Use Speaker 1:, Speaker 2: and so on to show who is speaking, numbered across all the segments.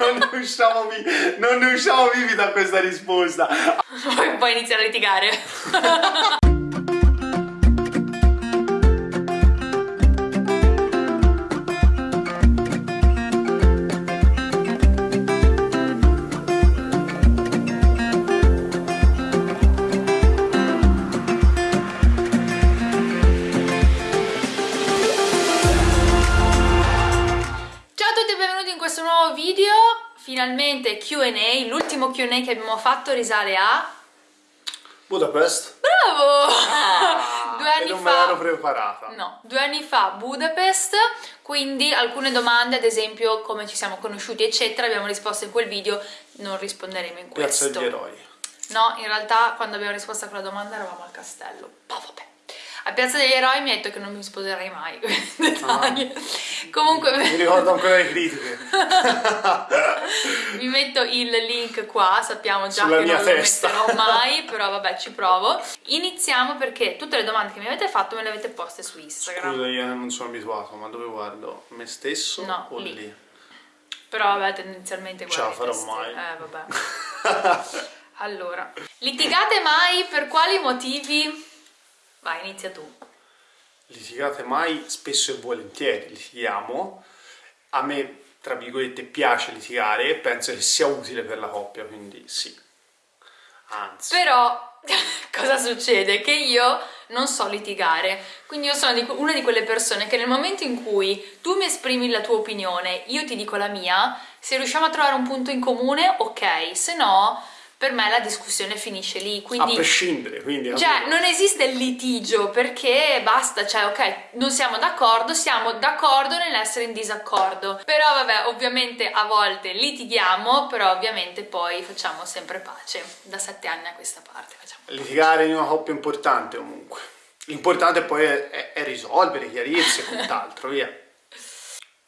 Speaker 1: non ne usciamo vivi, non ne usciamo vivi da questa risposta.
Speaker 2: Poi, poi iniziare a litigare. questo nuovo video. Finalmente Q&A, l'ultimo Q&A che abbiamo fatto risale a...
Speaker 1: Budapest?
Speaker 2: Bravo!
Speaker 1: Ah,
Speaker 2: Due anni
Speaker 1: e non me
Speaker 2: fa...
Speaker 1: l'ero preparata.
Speaker 2: No, due anni fa Budapest, quindi alcune domande, ad esempio come ci siamo conosciuti eccetera, abbiamo risposto in quel video, non risponderemo in
Speaker 1: Piazza
Speaker 2: questo.
Speaker 1: degli Eroi.
Speaker 2: No, in realtà quando abbiamo risposto a quella domanda eravamo al castello. Ma vabbè. A Piazza degli Eroi mi ha detto che non mi sposerei mai. Dettagli. Comunque
Speaker 1: Mi ricordo ancora le critiche.
Speaker 2: vi metto il link qua, sappiamo già
Speaker 1: Sulla
Speaker 2: che non
Speaker 1: testa.
Speaker 2: lo metterò mai, però vabbè ci provo. Iniziamo perché tutte le domande che mi avete fatto me le avete poste su Instagram.
Speaker 1: Scusa, io non sono abituato, ma dove guardo? Me stesso
Speaker 2: No,
Speaker 1: o
Speaker 2: lì.
Speaker 1: lì?
Speaker 2: Però vabbè tendenzialmente
Speaker 1: Ce la farò mai.
Speaker 2: Eh vabbè. Allora, litigate mai per quali motivi? Vai, inizia tu.
Speaker 1: Litigate mai? Spesso e volentieri litighiamo. A me, tra virgolette, piace litigare e penso che sia utile per la coppia, quindi sì. Anzi.
Speaker 2: Però cosa succede? Che io non so litigare, quindi io sono una di quelle persone che nel momento in cui tu mi esprimi la tua opinione, io ti dico la mia, se riusciamo a trovare un punto in comune, ok, se no per me la discussione finisce lì,
Speaker 1: A
Speaker 2: quindi
Speaker 1: prescindere, quindi...
Speaker 2: Cioè, non esiste il litigio perché basta, cioè, ok, non siamo d'accordo, siamo d'accordo nell'essere in disaccordo. Però, vabbè, ovviamente a volte litighiamo, però ovviamente poi facciamo sempre pace. Da sette anni a questa parte facciamo.
Speaker 1: Litigare in una coppia è importante comunque. L'importante poi è, è- è risolvere, chiarirsi e quant'altro, via.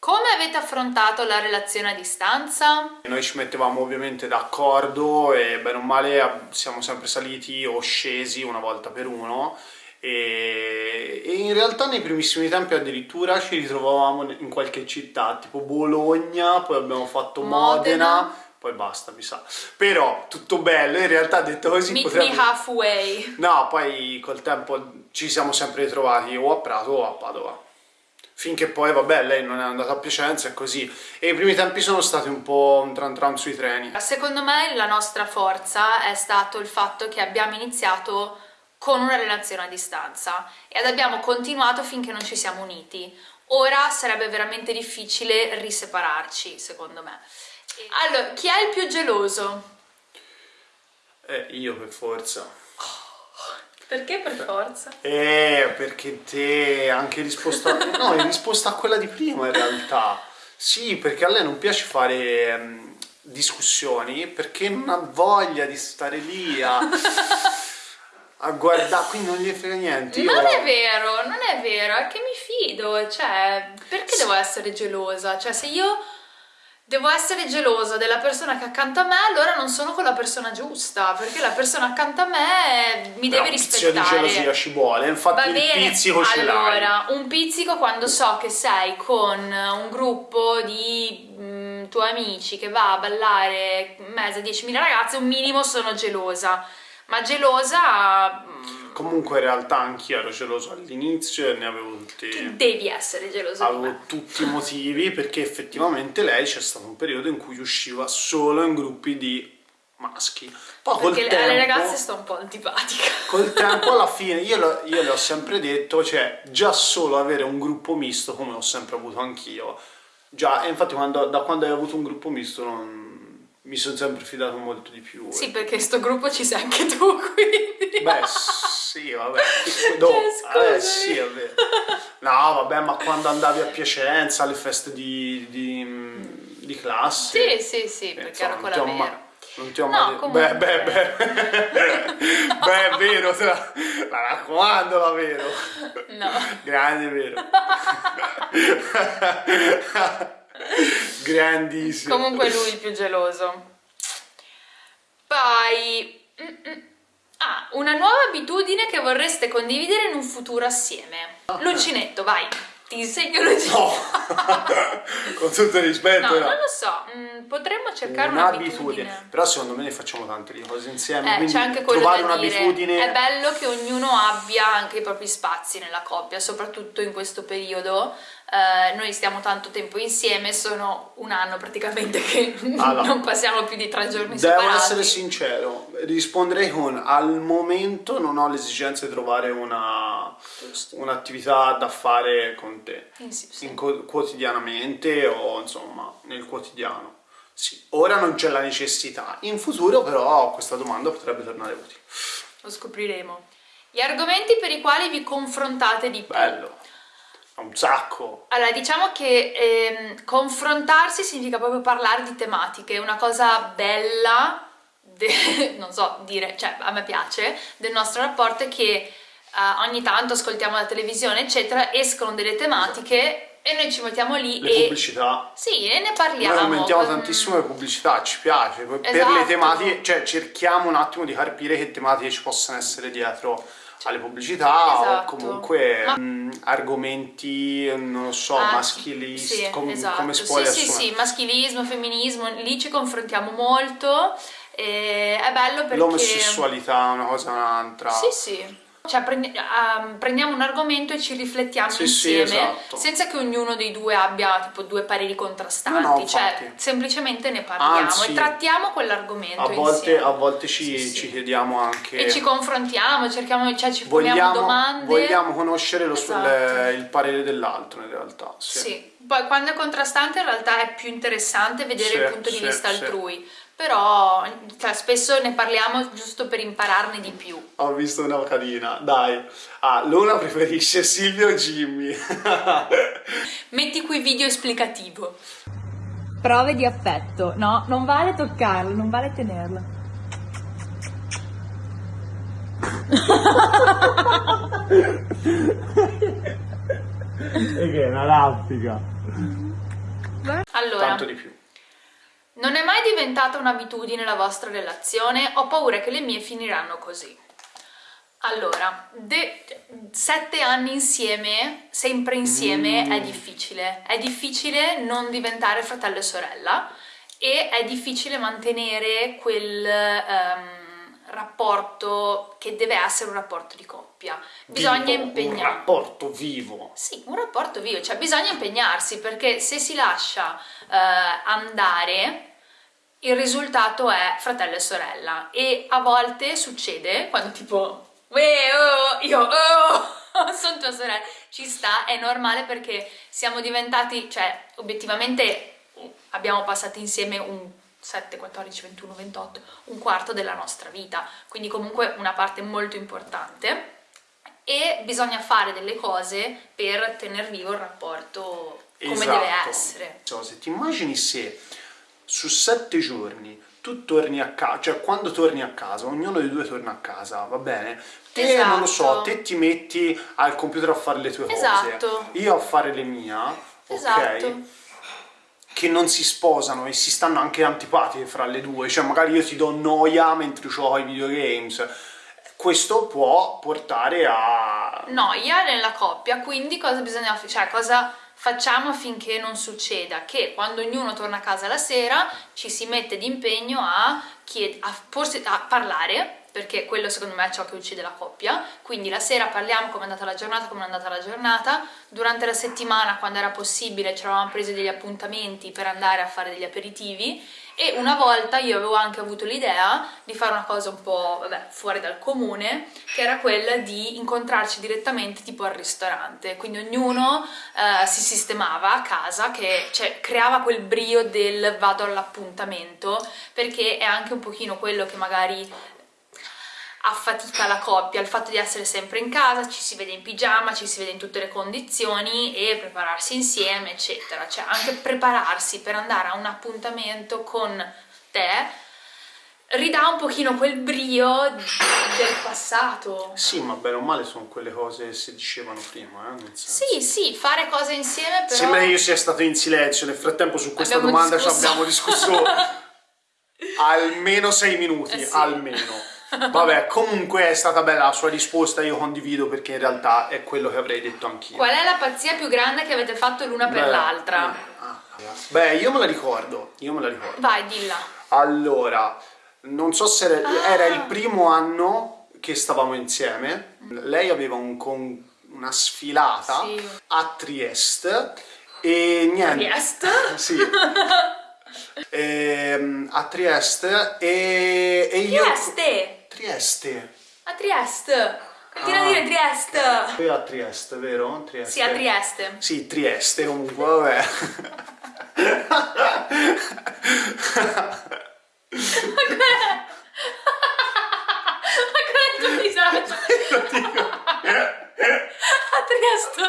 Speaker 2: Come avete affrontato la relazione a distanza?
Speaker 1: Noi ci mettevamo ovviamente d'accordo e bene o male siamo sempre saliti o scesi una volta per uno e, e in realtà nei primissimi tempi addirittura ci ritrovavamo in qualche città tipo Bologna, poi abbiamo fatto Modena,
Speaker 2: Modena.
Speaker 1: poi basta mi sa. Però tutto bello, in realtà detto così
Speaker 2: Meet
Speaker 1: potrebbe...
Speaker 2: me halfway.
Speaker 1: No, poi col tempo ci siamo sempre ritrovati o a Prato o a Padova. Finché poi, vabbè, lei non è andata a Piacenza e così. E i primi tempi sono stati un po' un tran tran sui treni.
Speaker 2: Secondo me la nostra forza è stato il fatto che abbiamo iniziato con una relazione a distanza ed abbiamo continuato finché non ci siamo uniti. Ora sarebbe veramente difficile risepararci, secondo me. E- Allora, chi è il più geloso?
Speaker 1: Eh, io per forza.
Speaker 2: Perché per forza?
Speaker 1: Eh, perché te anche risposta... no, in risposta a quella di prima in realtà. Sì, perché a lei non piace fare ehm, discussioni perché non ha voglia di stare lì a... a guardare, quindi non gli frega niente. Io...
Speaker 2: Non è vero, non è vero, è che mi fido, cioè, perché devo essere gelosa? Cioè, se io devo essere gelosa della persona che è accanto a me, allora non sono con la persona giusta, perché la persona accanto a me mi
Speaker 1: Però
Speaker 2: deve
Speaker 1: un pizzico di
Speaker 2: rispettare.
Speaker 1: gelosia ci vuole, infatti
Speaker 2: Va
Speaker 1: il
Speaker 2: bene,
Speaker 1: pizzico ce l'hai.
Speaker 2: allora, un pizzico quando so che sei con un gruppo di mm, tuoi amici che va a ballare in mezzo a 10.000 ragazze, un minimo sono gelosa. Ma gelosa mm,
Speaker 1: Comunque in realtà anch'io ero geloso all'inizio e ne avevo tutti,
Speaker 2: devi essere me.
Speaker 1: avevo tutti i motivi perché effettivamente lei c'è stato un periodo in cui usciva solo in gruppi di maschi. Poi
Speaker 2: Perché
Speaker 1: tempo,
Speaker 2: alle ragazze sto un po' antipatica.
Speaker 1: col tempo alla fine io, lo- io le ho sempre detto, cioè già solo avere un gruppo misto come ho sempre avuto anch'io. Già, e infatti quando- da quando hai avuto un gruppo misto non- mi sono sempre fidato molto di più.
Speaker 2: Sì, perché in sto gruppo ci sei anche tu, quindi.
Speaker 1: Beh, sì, vabbè. Do-
Speaker 2: Cioè,
Speaker 1: eh, sì, è vero. No, vabbè, ma quando andavi a Piacenza alle feste di, di, di classe.
Speaker 2: Sì, sì, sì,
Speaker 1: eh,
Speaker 2: perché
Speaker 1: insomma,
Speaker 2: ero
Speaker 1: non
Speaker 2: quella
Speaker 1: ti ho ma-
Speaker 2: vera.
Speaker 1: Non ti ho
Speaker 2: No,
Speaker 1: mai detto. Beh, beh, beh. beh, è vero, te la, la raccomando, la vero.
Speaker 2: No.
Speaker 1: Grande, vero. Grandissimo.
Speaker 2: Comunque lui il più geloso. Poi... mm-mm. Ah, una nuova abitudine che vorreste condividere in un futuro assieme. L'uncinetto, vai. Ti insegno giro.
Speaker 1: No, con tutto il rispetto.
Speaker 2: No,
Speaker 1: no.
Speaker 2: non lo so, mm, potremmo cercare un'abitudine.
Speaker 1: Però secondo me ne facciamo tante di cose insieme.
Speaker 2: Eh,
Speaker 1: quindi
Speaker 2: c'è anche quello
Speaker 1: trovare un'abitudine.
Speaker 2: È bello che ognuno abbia anche i propri spazi nella coppia, soprattutto in questo periodo. Eh, noi stiamo tanto tempo insieme, sono un anno praticamente che
Speaker 1: Allora,
Speaker 2: non passiamo più di tre giorni
Speaker 1: Devo
Speaker 2: separati.
Speaker 1: essere sincero, risponderei con al momento non ho l'esigenza di trovare un'attività da fare con te
Speaker 2: Eh, sì, sì.
Speaker 1: co- quotidianamente o insomma nel quotidiano. Sì, ora non c'è la necessità, in futuro però questa domanda potrebbe tornare utile.
Speaker 2: Lo scopriremo. Gli argomenti per i quali vi confrontate di più.
Speaker 1: Bello, un sacco.
Speaker 2: Allora, diciamo che ehm, confrontarsi significa proprio parlare di tematiche, una cosa bella, de- non so dire, cioè a me piace, del nostro rapporto è che eh, ogni tanto ascoltiamo la televisione, eccetera, escono delle tematiche e noi ci mettiamo lì
Speaker 1: Le
Speaker 2: e...
Speaker 1: pubblicità.
Speaker 2: Sì, e ne parliamo.
Speaker 1: Noi aumentiamo
Speaker 2: con-
Speaker 1: tantissimo le pubblicità, ci piace. Per
Speaker 2: Esatto.
Speaker 1: le tematiche, cioè cerchiamo un attimo di capire che tematiche ci possano essere dietro alle pubblicità o
Speaker 2: Esatto.
Speaker 1: comunque
Speaker 2: Ma-
Speaker 1: mh, argomenti, non lo so,
Speaker 2: Ah,
Speaker 1: maschilisti,
Speaker 2: sì,
Speaker 1: com-
Speaker 2: esatto.
Speaker 1: come si può
Speaker 2: Sì, sì, sì, maschilismo, femminismo, lì ci confrontiamo molto e è bello perché...
Speaker 1: L'omosessualità è una cosa un'altra.
Speaker 2: Sì, sì. Cioè prendi- ehm, prendiamo un argomento e ci riflettiamo
Speaker 1: Sì, sì,
Speaker 2: insieme
Speaker 1: esatto.
Speaker 2: senza che ognuno dei due abbia tipo due pareri contrastanti,
Speaker 1: No, no,
Speaker 2: cioè semplicemente ne parliamo
Speaker 1: Anzi,
Speaker 2: e trattiamo quell'argomento
Speaker 1: A volte, a volte ci,
Speaker 2: Sì, sì.
Speaker 1: ci chiediamo anche...
Speaker 2: E ci confrontiamo, cerchiamo, cioè ci poniamo
Speaker 1: vogliamo,
Speaker 2: domande.
Speaker 1: vogliamo conoscere lo-
Speaker 2: Esatto.
Speaker 1: il, il parere dell'altro in realtà. Sì.
Speaker 2: Sì, poi quando è contrastante in realtà è più interessante vedere
Speaker 1: Sì,
Speaker 2: il punto di
Speaker 1: sì,
Speaker 2: vista
Speaker 1: sì.
Speaker 2: altrui, però cioè, spesso ne parliamo giusto per impararne di più.
Speaker 1: Ho visto una carina, dai. Ah, Luna preferisce Silvio o Jimmy?
Speaker 2: Metti qui video esplicativo.
Speaker 3: Prove di affetto. No, non vale toccarlo, non vale tenerlo.
Speaker 4: E che è una raffica.
Speaker 2: Allora,
Speaker 1: Tanto di più.
Speaker 2: Non è mai diventata un'abitudine la vostra relazione? Ho paura che le mie finiranno così. Allora, sette anni insieme, sempre insieme,
Speaker 1: Mm.
Speaker 2: è difficile. È difficile non diventare fratello e sorella e è difficile mantenere quel ehm, rapporto che deve essere un rapporto di coppia. Bisogna
Speaker 1: Vivo, Un
Speaker 2: impegnarsi.
Speaker 1: rapporto vivo.
Speaker 2: Sì, un rapporto vivo, cioè bisogna impegnarsi perché se si lascia eh, andare il risultato è fratello e sorella e a volte succede quando tipo "Uè, oh, io oh, sono tua sorella ci sta, è normale perché siamo diventati, cioè obiettivamente abbiamo passato insieme un 7, 14, 21, 28, un quarto della nostra vita, quindi comunque una parte molto importante e bisogna fare delle cose per tener vivo il rapporto come
Speaker 1: Esatto.
Speaker 2: deve essere.
Speaker 1: So, se ti immagini se su sette giorni tu torni a casa, cioè quando torni a casa, ognuno dei due torna a casa, va bene? Te non lo so,
Speaker 2: Esatto.
Speaker 1: te ti metti al computer a fare le tue
Speaker 2: Esatto.
Speaker 1: cose, io a fare le mie,
Speaker 2: Esatto.
Speaker 1: ok? Che non si sposano e si stanno anche antipatiche fra le due, cioè magari io ti do noia mentre gioco ai videogames. Questo può portare a
Speaker 2: Noia nella coppia, quindi cosa bisogna fare? Cioè cosa facciamo affinché non succeda? Che quando ognuno torna a casa la sera ci si mette d'impegno a, a, a parlare perché quello secondo me è ciò che uccide la coppia, quindi la sera parliamo come è andata la giornata, come è andata la giornata, durante la settimana quando era possibile ci eravamo presi degli appuntamenti per andare a fare degli aperitivi. E una volta io avevo anche avuto l'idea di fare una cosa un po' vabbè, fuori dal comune, che era quella di incontrarci direttamente tipo al ristorante, quindi ognuno eh, si sistemava a casa, che cioè, creava quel brio del vado all'appuntamento, perché è anche un pochino quello che magari affatica la coppia, il fatto di essere sempre in casa, ci si vede in pigiama, ci si vede in tutte le condizioni e prepararsi insieme, eccetera. Cioè anche prepararsi per andare a un appuntamento con te ridà un pochino quel brio del passato.
Speaker 1: Sì, ma bene o male sono quelle cose che si dicevano prima, eh?
Speaker 2: Sì, sì, fare cose insieme però...
Speaker 1: Sembra che io sia stato in silenzio, nel frattempo su questa
Speaker 2: Abbiamo
Speaker 1: domanda ci
Speaker 2: discusso.
Speaker 1: abbiamo discusso almeno sei minuti,
Speaker 2: Eh sì.
Speaker 1: almeno. Vabbè, comunque è stata bella la sua risposta, io condivido perché in realtà è quello che avrei detto anch'io.
Speaker 2: Qual è la pazzia più grande che avete fatto l'una per l'altra?
Speaker 1: ah, Beh, io me la ricordo, io me la ricordo.
Speaker 2: Vai, dilla.
Speaker 1: Allora, non so se era, era il primo anno che stavamo insieme. Lei aveva un con- una sfilata
Speaker 2: Sì.
Speaker 1: a Trieste e niente.
Speaker 2: Trieste?
Speaker 1: Sì. Ehm, a Trieste e, e io...
Speaker 2: Trieste!
Speaker 1: Trieste.
Speaker 2: A Trieste! Continua
Speaker 1: Ah.
Speaker 2: a dire Trieste!
Speaker 1: Qui a Trieste, vero? Trieste.
Speaker 2: Sì, a Trieste.
Speaker 1: Sì, Trieste comunque, vabbè.
Speaker 2: Ancora il tuo disagio. A Trieste.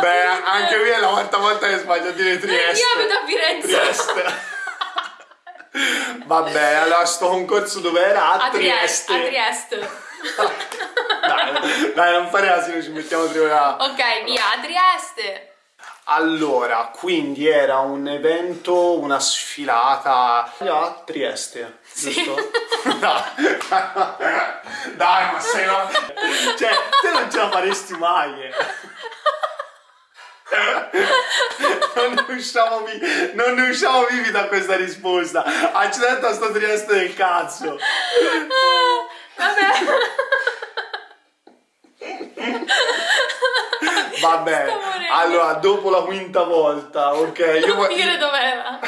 Speaker 1: Beh, anche qui è la quarta volta che sbaglio a dire Trieste.
Speaker 2: Io abito a Firenze.
Speaker 1: Trieste. Vabbè, allora sto concorso dove era? A,
Speaker 2: A Trieste.
Speaker 1: Trieste.
Speaker 2: A Trieste.
Speaker 1: Dai, dai, non fare asino, ci mettiamo tre ora.
Speaker 2: Ok, via, a Trieste.
Speaker 1: Allora, quindi era un evento, una sfilata a Trieste, giusto? No. Dai, ma sei una... Cioè, te non ce la faresti mai. eh. Non ne usciamo vivi, non ne usciamo vivi da questa risposta. Accidenti a sto Trieste del cazzo.
Speaker 2: Vabbè.
Speaker 1: Vabbè, allora, dopo la quinta volta, ok? Io
Speaker 2: Non
Speaker 1: vo-
Speaker 2: dire dov'era.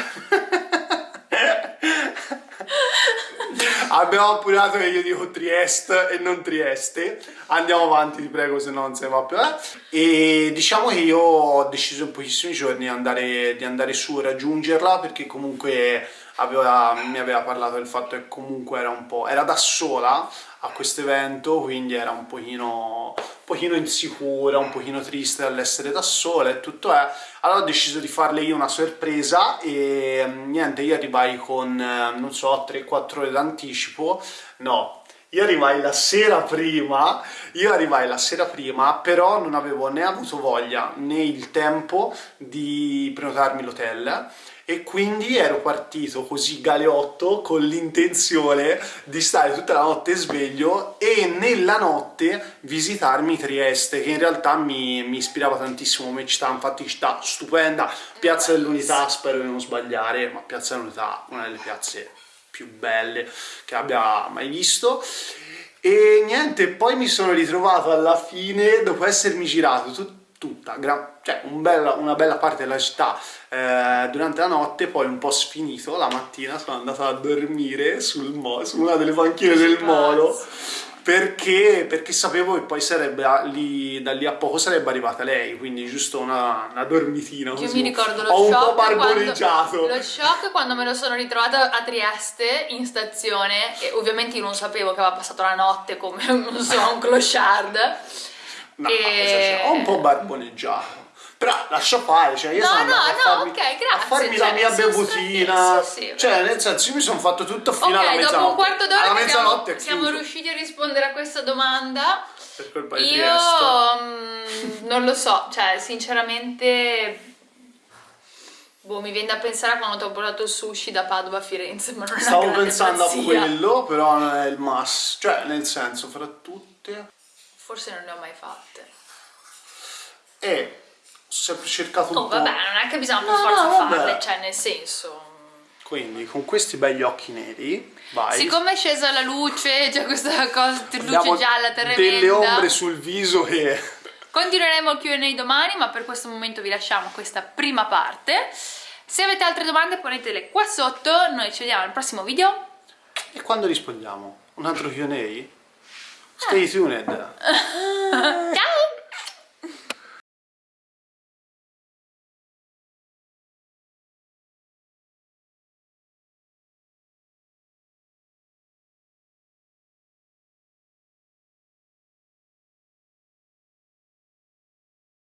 Speaker 1: Abbiamo appurato che io dico Trieste e non Trieste. Andiamo avanti, ti prego, se no non se ne va più. eh. E diciamo che io ho deciso in pochissimi giorni di andare, di andare su e raggiungerla perché comunque aveva- mi aveva parlato del fatto che comunque era un po'. era da sola a questo evento, quindi era un pochino, pochino insicura, un pochino triste dall'essere da sola e tutto è. Allora ho deciso di farle io una sorpresa e mm, niente, io arrivai con, eh, non so, 3-4 ore d'anticipo. No, io arrivai la sera prima, io arrivai la sera prima, però non avevo né avuto voglia né il tempo di prenotarmi l'hotel e quindi ero partito così galeotto con l'intenzione di stare tutta la notte sveglio e nella notte visitarmi Trieste che in realtà mi, mi ispirava tantissimo come città, infatti città stupenda, Piazza dell'Unità spero di non sbagliare, ma Piazza dell'Unità una delle piazze più belle che abbia mai visto. E niente, poi mi sono ritrovato alla fine dopo essermi girato tut- tutta, cioè un bella- una bella parte della città eh, durante la notte, poi un po' sfinito, la mattina sono andato a dormire sul mo- su una delle panchine del molo perché, perché sapevo che poi sarebbe lì, da lì a poco sarebbe arrivata lei, quindi giusto una, una dormitina.
Speaker 2: Io mi ricordo lo
Speaker 1: Ho un po'
Speaker 2: shock
Speaker 1: barboreggiato.
Speaker 2: quando, lo shock quando me lo sono ritrovata a Trieste in stazione e ovviamente io non sapevo che aveva passato la notte come non so, un clochard.
Speaker 1: No,
Speaker 2: E-
Speaker 1: ho un po' barboneggiato. Però lascia fare, cioè io
Speaker 2: No,
Speaker 1: sono
Speaker 2: no, no,
Speaker 1: farmi,
Speaker 2: ok, grazie,
Speaker 1: a farmi
Speaker 2: cioè,
Speaker 1: la mia bevutina.
Speaker 2: sì, sì,
Speaker 1: cioè, nel senso, io mi sono fatto tutto fino alla
Speaker 2: Ok,
Speaker 1: mezzanotte.
Speaker 2: dopo un quarto d'ora
Speaker 1: alla
Speaker 2: siamo,
Speaker 1: mezzanotte
Speaker 2: siamo
Speaker 1: chiuso.
Speaker 2: riusciti a rispondere a questa domanda.
Speaker 1: Per colpa di
Speaker 2: Io
Speaker 1: Trieste.
Speaker 2: mm, non lo so, cioè sinceramente boh, mi viene da pensare a quando ti ho portato il sushi da Padova a Firenze, ma non
Speaker 1: Stavo pensando
Speaker 2: pazzia.
Speaker 1: a quello, però non è il mass. Cioè, nel senso, fra tutte.
Speaker 2: Forse non ne ho mai fatte.
Speaker 1: E sempre cercato un
Speaker 2: Oh,
Speaker 1: po'.
Speaker 2: vabbè, non è che bisogna per
Speaker 1: No,
Speaker 2: forza
Speaker 1: no,
Speaker 2: farle, cioè nel senso
Speaker 1: Quindi, con questi begli occhi neri, vai.
Speaker 2: Siccome è scesa la luce, c'è questa cosa, luce
Speaker 1: Abbiamo
Speaker 2: gialla tremenda.
Speaker 1: delle ombre sul viso che.
Speaker 2: Continueremo il Q&A domani, ma per questo momento vi lasciamo questa prima parte. Se avete altre domande ponetele qua sotto, noi ci vediamo al prossimo video.
Speaker 1: E quando rispondiamo? Un altro QA? Stay tuned.
Speaker 2: Ciao!